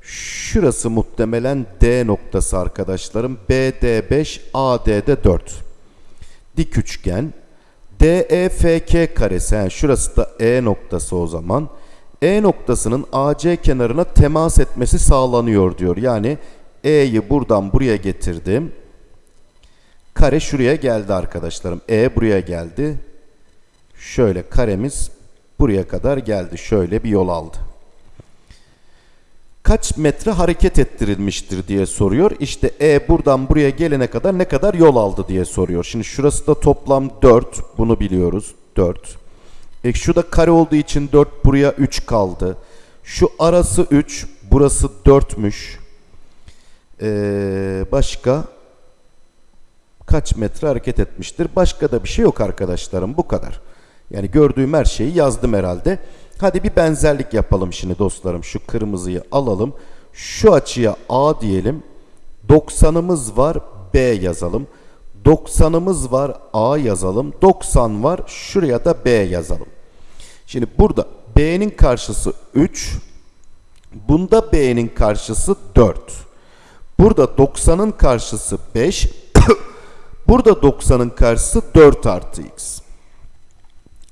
Şurası muhtemelen D noktası arkadaşlarım. BD 5, AD de 4. Dik üçgen. DEFK karesi. Yani şurası da E noktası o zaman. E noktasının AC kenarına temas etmesi sağlanıyor diyor. Yani E'yi buradan buraya getirdim. Kare şuraya geldi arkadaşlarım. E buraya geldi. Şöyle karemiz buraya kadar geldi. Şöyle bir yol aldı. Kaç metre hareket ettirilmiştir diye soruyor. İşte E buradan buraya gelene kadar ne kadar yol aldı diye soruyor. Şimdi şurası da toplam 4. Bunu biliyoruz. 4. E şu da kare olduğu için 4 buraya 3 kaldı. Şu arası 3. Burası 4'müş. Ee, başka kaç metre hareket etmiştir? Başka da bir şey yok arkadaşlarım. Bu kadar. Yani gördüğüm her şeyi yazdım herhalde. Hadi bir benzerlik yapalım şimdi dostlarım. Şu kırmızıyı alalım. Şu açıya A diyelim. 90'ımız var B yazalım. 90'ımız var A yazalım. 90 var şuraya da B yazalım. Şimdi burada B'nin karşısı 3. Bunda B'nin karşısı 4. Burada 90'ın karşısı 5. Burada 90'ın karşısı 4 artı x.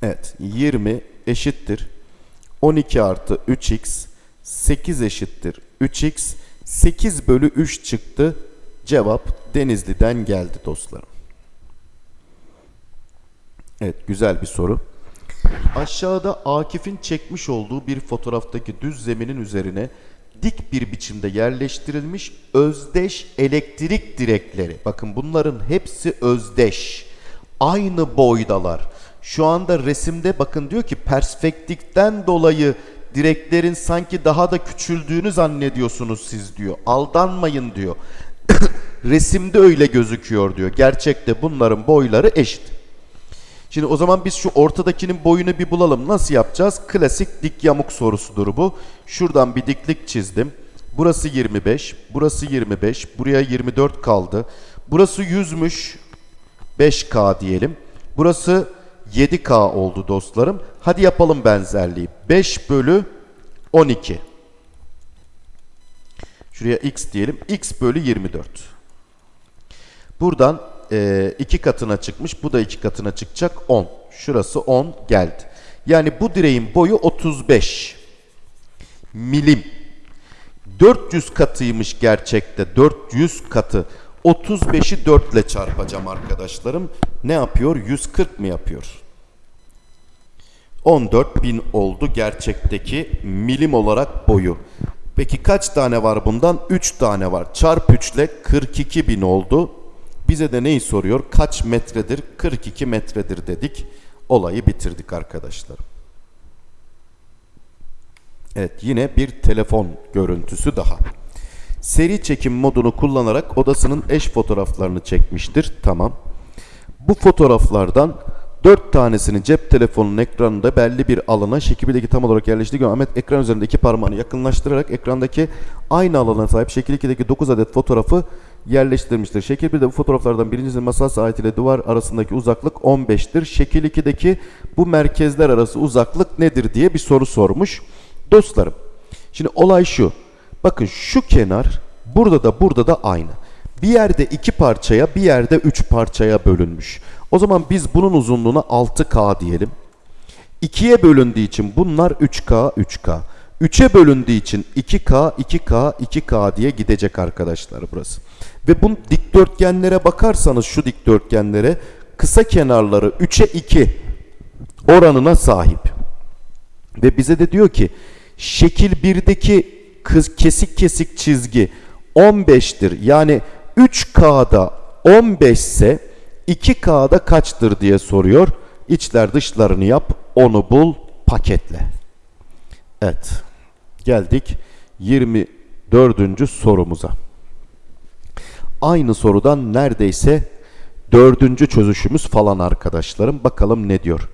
Evet 20 eşittir. 12 artı 3x 8 eşittir 3x 8 bölü 3 çıktı. Cevap Denizli'den geldi dostlarım. Evet güzel bir soru. Aşağıda Akif'in çekmiş olduğu bir fotoğraftaki düz zeminin üzerine dik bir biçimde yerleştirilmiş özdeş elektrik direkleri. Bakın bunların hepsi özdeş. Aynı boydalar. Şu anda resimde bakın diyor ki perspektiften dolayı direklerin sanki daha da küçüldüğünü zannediyorsunuz siz diyor. Aldanmayın diyor. Resimde öyle gözüküyor diyor. Gerçekte bunların boyları eşit. Şimdi o zaman biz şu ortadakinin boyunu bir bulalım. Nasıl yapacağız? Klasik dik yamuk sorusudur bu. Şuradan bir diklik çizdim. Burası 25, burası 25, buraya 24 kaldı. Burası 100'müş. 5K diyelim. Burası 7K oldu dostlarım. Hadi yapalım benzerliği. 5 bölü 12. Şuraya x diyelim. x bölü 24. Buradan e, iki katına çıkmış. Bu da iki katına çıkacak. 10. Şurası 10 geldi. Yani bu direğin boyu 35 milim. 400 katıymış gerçekte. 400 katı. 35'i 4 ile çarpacağım arkadaşlarım. Ne yapıyor? 140 mı yapıyor? 14.000 oldu gerçekteki milim olarak boyu. Peki kaç tane var bundan? 3 tane var. Çarp 3 ile 42.000 oldu. Bize de neyi soruyor? Kaç metredir? 42 metredir dedik. Olayı bitirdik arkadaşlar. Evet yine bir telefon görüntüsü daha. Seri çekim modunu kullanarak odasının eş fotoğraflarını çekmiştir. Tamam. Bu fotoğraflardan 4 tanesini cep telefonunun ekranında belli bir alana şekildeki tam olarak yerleştirdiği Ahmet ekran üzerinde iki parmağını yakınlaştırarak ekrandaki aynı alana sahip şekil 2'deki 9 adet fotoğrafı yerleştirmiştir. Şekil 1'de bu fotoğraflardan birincisinin masa saat ile duvar arasındaki uzaklık 15'tir. Şekil 2'deki bu merkezler arası uzaklık nedir diye bir soru sormuş. Dostlarım şimdi olay şu. Bakın şu kenar burada da burada da aynı. Bir yerde iki parçaya bir yerde üç parçaya bölünmüş. O zaman biz bunun uzunluğuna 6K diyelim. 2'ye bölündüğü için bunlar 3K 3K. 3'e bölündüğü için 2K 2K 2K diye gidecek arkadaşlar burası. Ve bu dikdörtgenlere bakarsanız şu dikdörtgenlere kısa kenarları 3'e 2 oranına sahip. Ve bize de diyor ki şekil 1'deki kız kesik kesik çizgi 15'tir. Yani 3K'da 15 ise 2K'da kaçtır diye soruyor. İçler dışlarını yap, onu bul, paketle. Evet. Geldik 24. sorumuza. Aynı sorudan neredeyse dördüncü çözüşümüz falan arkadaşlarım. Bakalım ne diyor.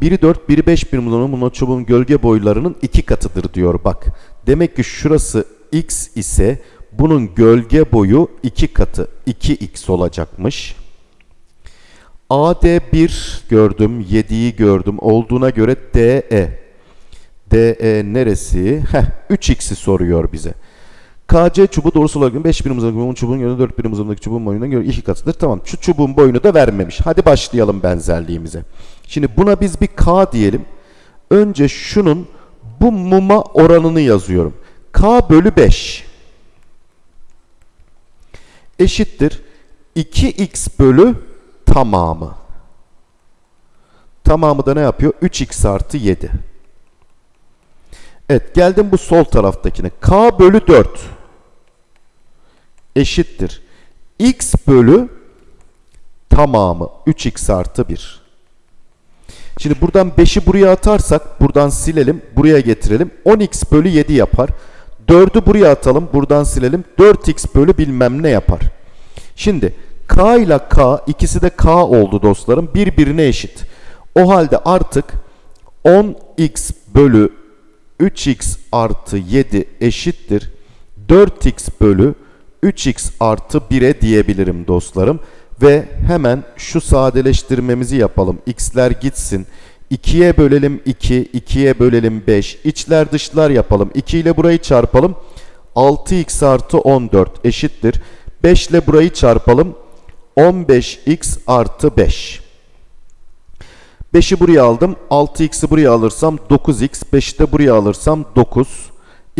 Biri 4, biri 5 birim olan çubuğun gölge boylarının iki katıdır diyor bak. Demek ki şurası x ise bunun gölge boyu iki katı 2x olacakmış. AD1 gördüm, 7'yi gördüm. Olduğuna göre DE. DE neresi? Heh, 3x'i soruyor bize. KC çubuğu doğrusal olarak 5 birim uzunluğundaki çubuğun yönü 4 birim uzunluğundaki çubuğun boyuna göre 2 katıdır. Tamam şu çubuğun boyunu da vermemiş. Hadi başlayalım benzerliğimize. Şimdi buna biz bir K diyelim. Önce şunun bu muma oranını yazıyorum. K bölü 5 eşittir 2x bölü tamamı. Tamamı da ne yapıyor? 3x artı 7. Evet geldim bu sol taraftakine. K bölü 4 eşittir. X bölü tamamı 3x artı 1. Şimdi buradan 5'i buraya atarsak buradan silelim buraya getirelim. 10x bölü 7 yapar. 4'ü buraya atalım buradan silelim. 4x bölü bilmem ne yapar. Şimdi k ile k ikisi de k oldu dostlarım. Birbirine eşit. O halde artık 10x bölü 3x artı 7 eşittir. 4x bölü 3x artı 1'e diyebilirim dostlarım. Ve hemen şu sadeleştirmemizi yapalım. x'ler gitsin. 2'ye bölelim 2, 2'ye bölelim 5. İçler dışlar yapalım. 2 ile burayı çarpalım. 6x artı 14 eşittir. 5 ile burayı çarpalım. 15x artı 5. 5'i buraya aldım. 6x'i buraya alırsam 9x. 5'i de buraya alırsam 9.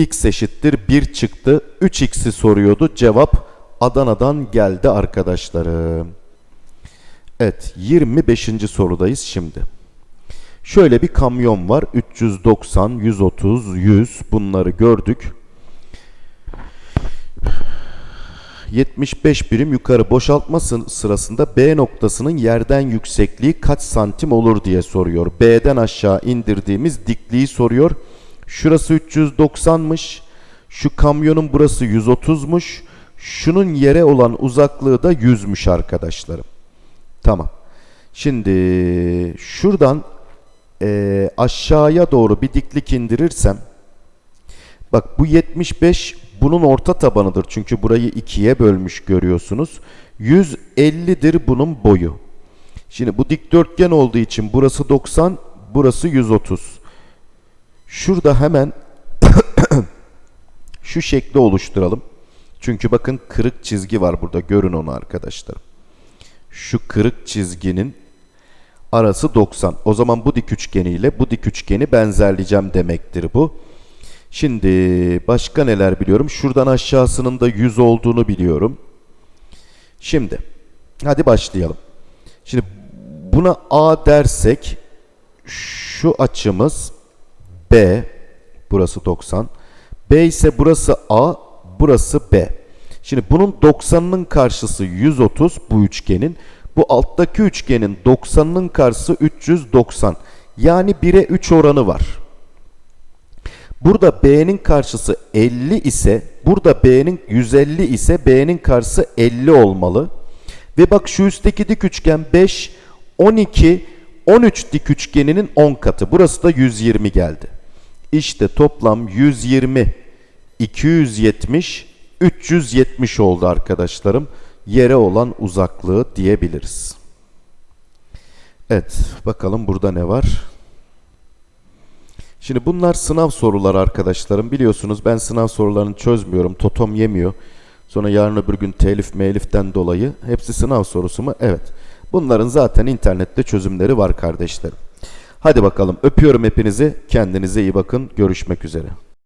x eşittir 1 çıktı. 3x'i soruyordu. Cevap Adana'dan geldi arkadaşlarım. Evet 25. sorudayız şimdi. Şöyle bir kamyon var. 390, 130, 100 bunları gördük. 75 birim yukarı boşaltma sırasında B noktasının yerden yüksekliği kaç santim olur diye soruyor. B'den aşağı indirdiğimiz dikliği soruyor. Şurası 390'mış. Şu kamyonun burası 130'muş. Şunun yere olan uzaklığı da 100'müş arkadaşlarım. Tamam. Şimdi şuradan e, aşağıya doğru bir diklik indirirsem bak bu 75 bunun orta tabanıdır. Çünkü burayı ikiye bölmüş görüyorsunuz. 150'dir bunun boyu. Şimdi bu dikdörtgen olduğu için burası 90, burası 130. Şurada hemen şu şekli oluşturalım. Çünkü bakın kırık çizgi var burada. Görün onu arkadaşlar. Şu kırık çizginin arası 90. O zaman bu dik üçgeniyle bu dik üçgeni benzerleyeceğim demektir bu. Şimdi başka neler biliyorum? Şuradan aşağısının da 100 olduğunu biliyorum. Şimdi hadi başlayalım. Şimdi buna A dersek şu açımız B. Burası 90. B ise burası A. Burası B. Şimdi bunun 90'ının karşısı 130 bu üçgenin. Bu alttaki üçgenin 90'ının karşısı 390. Yani 1'e 3 oranı var. Burada B'nin karşısı 50 ise burada B'nin 150 ise B'nin karşısı 50 olmalı. Ve bak şu üstteki dik üçgen 5, 12, 13 dik üçgeninin 10 katı. Burası da 120 geldi. İşte toplam 120, 270, 370 oldu arkadaşlarım. Yere olan uzaklığı diyebiliriz. Evet bakalım burada ne var? Şimdi bunlar sınav soruları arkadaşlarım. Biliyorsunuz ben sınav sorularını çözmüyorum. Totom yemiyor. Sonra yarın öbür gün telif meliften dolayı hepsi sınav sorusu mu? Evet. Bunların zaten internette çözümleri var kardeşlerim. Hadi bakalım öpüyorum hepinizi. Kendinize iyi bakın. Görüşmek üzere.